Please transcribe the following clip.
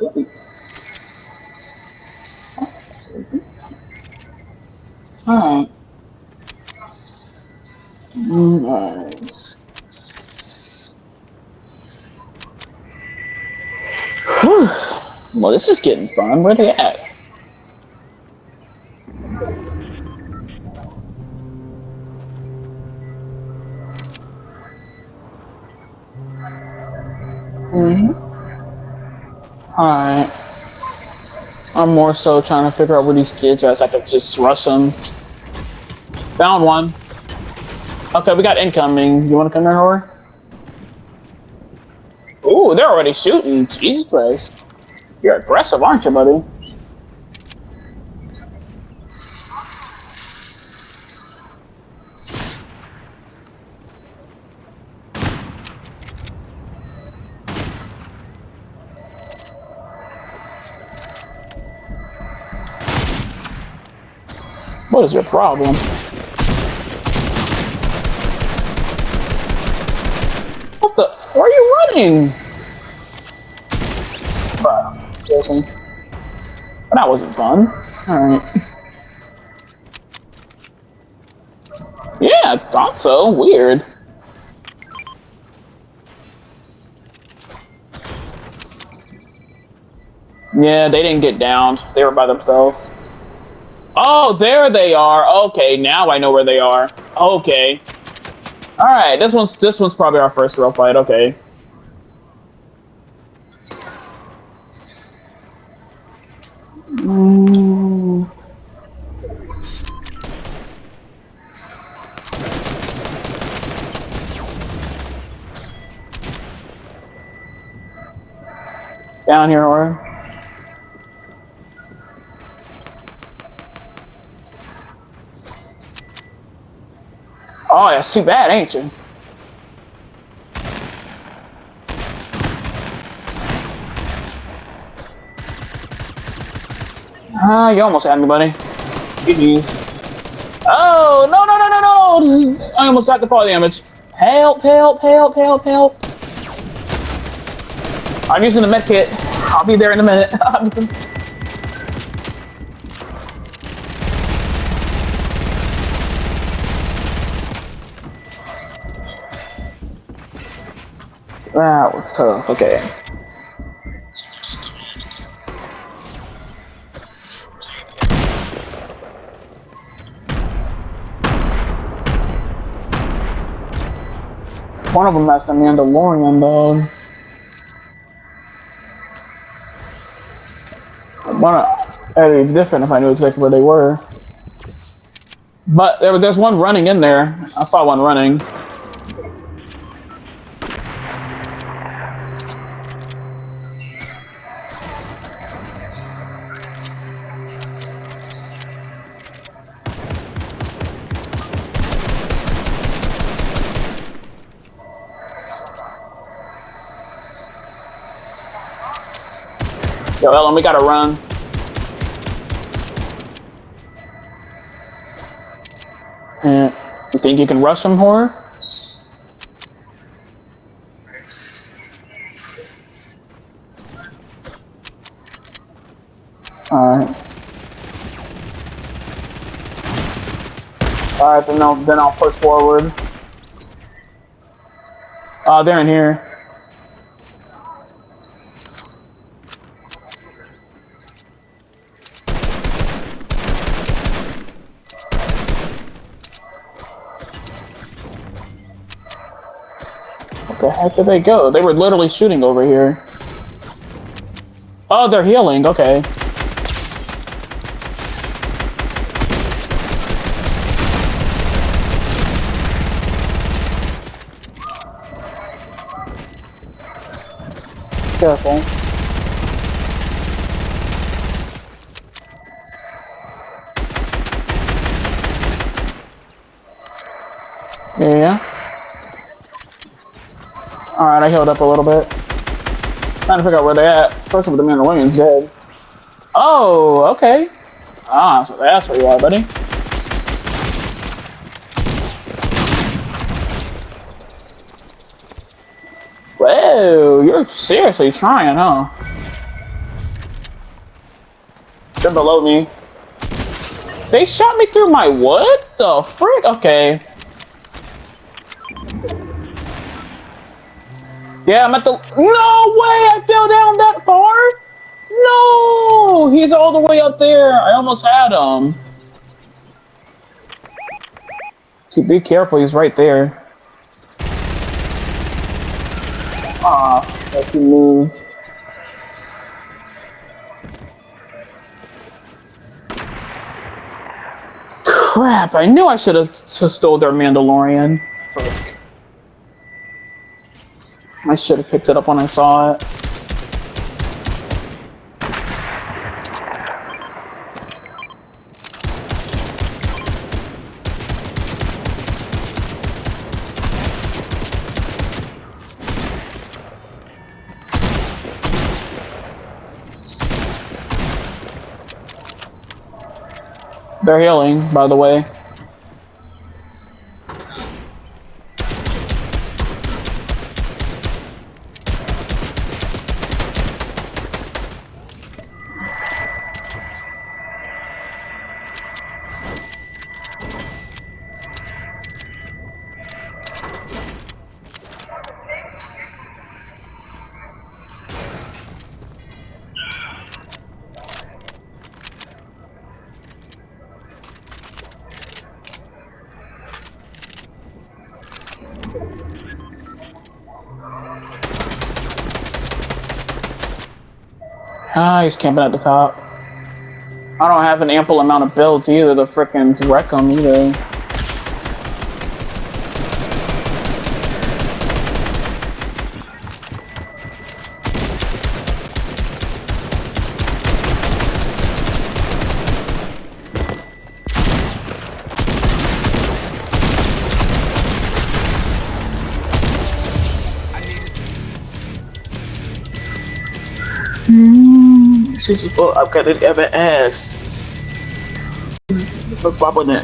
Alright. Whew. Well, this is getting fun. Where they at? Mm hmm Alright. I'm more so trying to figure out where these kids are so I can just rush them. Found one. Okay, we got incoming. You want to come here, Horror? Ooh, they're already shooting. Jesus Christ. You're aggressive, aren't you, buddy? What is your problem? What the? Where are you running? That wasn't fun. Alright. Yeah, I thought so. Weird. Yeah, they didn't get down. They were by themselves. Oh, there they are. Okay, now I know where they are. Okay. All right, this one's this one's probably our first real fight. Okay. Down here, or. Oh, that's too bad, ain't you? Ah, uh, you almost had me, buddy. Oh, no, no, no, no, no! I almost got the fall damage. Help, help, help, help, help. I'm using the med kit. I'll be there in a minute. Ah, that was tough, okay. One of them has the Mandalorian, though. One, it'd be different if I knew exactly where they were. But there, there's one running in there. I saw one running. Yo, Ellen, we gotta run. Uh, you think you can rush him, horror? Alright. Alright, then I'll, then I'll push forward. Uh, they're in here. The heck did they go? They were literally shooting over here. Oh, they're healing. Okay. Careful. Yeah. Alright, I healed up a little bit. Trying to figure out where they're at. First of all, the Mandalorian's dead. Oh, okay. Ah, so that's where you are, buddy. Whoa, you're seriously trying, huh? They're below me. They shot me through my what? The frick? Okay. Yeah, I'm at the. No way! I fell down that far. No, he's all the way up there. I almost had him. See, be careful. He's right there. Ah, he moved. Crap! I knew I should have stole their Mandalorian. I should have picked it up when I saw it. They're healing, by the way. Ah, he's camping at the top. I don't have an ample amount of builds either to frickin' wreck him either. This is what I've got to ever asked. With it?